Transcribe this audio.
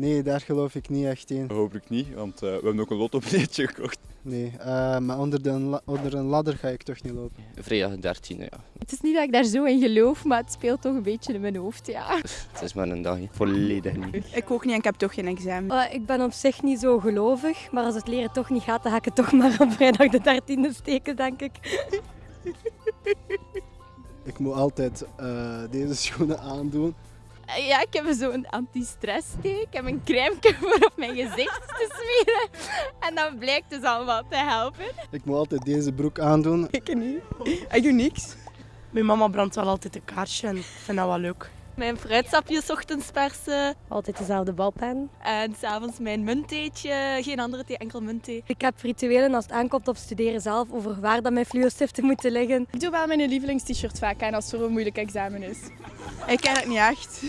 Nee, daar geloof ik niet echt in. Hopelijk niet, want uh, we hebben ook een lottobiletje gekocht. Nee, uh, maar onder, de, onder een ladder ga ik toch niet lopen. Vrijdag 13, ja. Het is niet dat ik daar zo in geloof, maar het speelt toch een beetje in mijn hoofd, ja. Het is maar een dag, volledig niet. Ik ook niet en ik heb toch geen examen. Uh, ik ben op zich niet zo gelovig, maar als het leren toch niet gaat, dan ga ik het toch maar op vrijdag de 13e steken, denk ik. Ik moet altijd uh, deze schoenen aandoen. Ja, ik heb zo'n anti-stress Ik heb een crème voor op mijn gezicht te smeren. En dat blijkt dus allemaal te helpen. Ik moet altijd deze broek aandoen. Ik niet. Ik doe niks. Mijn mama brandt wel altijd een kaarsje en ik vind dat wel leuk. Mijn fruitsapjes ochtends persen. Altijd dezelfde balpen. En s'avonds mijn munttheetje. Geen andere thee, enkel muntthee. Ik heb rituelen als het aankomt op studeren zelf over waar dat mijn fluostiften moeten liggen. Ik doe wel mijn lievelingst-shirt vaak aan als er een moeilijk examen is. Ik ken het niet echt.